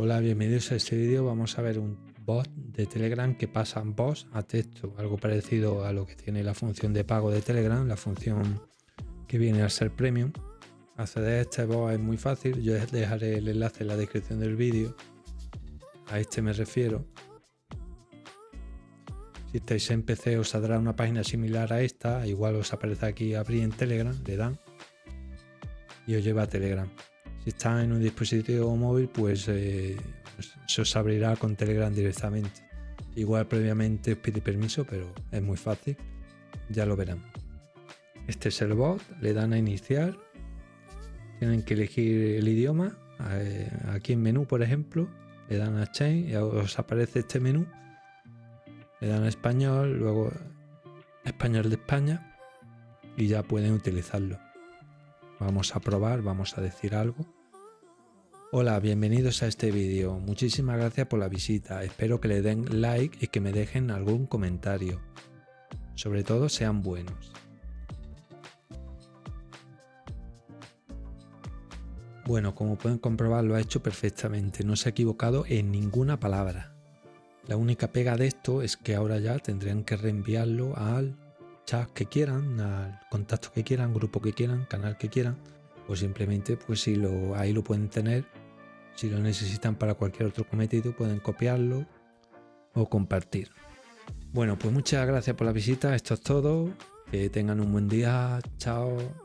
Hola, bienvenidos a este vídeo. Vamos a ver un bot de Telegram que pasa voz a texto, algo parecido a lo que tiene la función de pago de Telegram, la función que viene a ser premium. Acceder a este bot es muy fácil, yo dejaré el enlace en la descripción del vídeo. A este me refiero. Si estáis en PC os saldrá una página similar a esta, igual os aparece aquí abrir en Telegram, le dan y os lleva a Telegram. Si está en un dispositivo móvil, pues eh, se os abrirá con Telegram directamente. Igual previamente os pide permiso, pero es muy fácil. Ya lo verán. Este es el bot, le dan a iniciar. Tienen que elegir el idioma. Eh, aquí en menú, por ejemplo, le dan a Chain y os aparece este menú. Le dan a español, luego español de España y ya pueden utilizarlo. Vamos a probar, vamos a decir algo. Hola, bienvenidos a este vídeo. Muchísimas gracias por la visita. Espero que le den like y que me dejen algún comentario. Sobre todo sean buenos. Bueno, como pueden comprobar lo ha hecho perfectamente, no se ha equivocado en ninguna palabra. La única pega de esto es que ahora ya tendrían que reenviarlo al chat que quieran, al contacto que quieran, grupo que quieran, canal que quieran, o simplemente pues si lo, ahí lo pueden tener, si lo necesitan para cualquier otro cometido pueden copiarlo o compartir. Bueno, pues muchas gracias por la visita, esto es todo, que tengan un buen día, chao.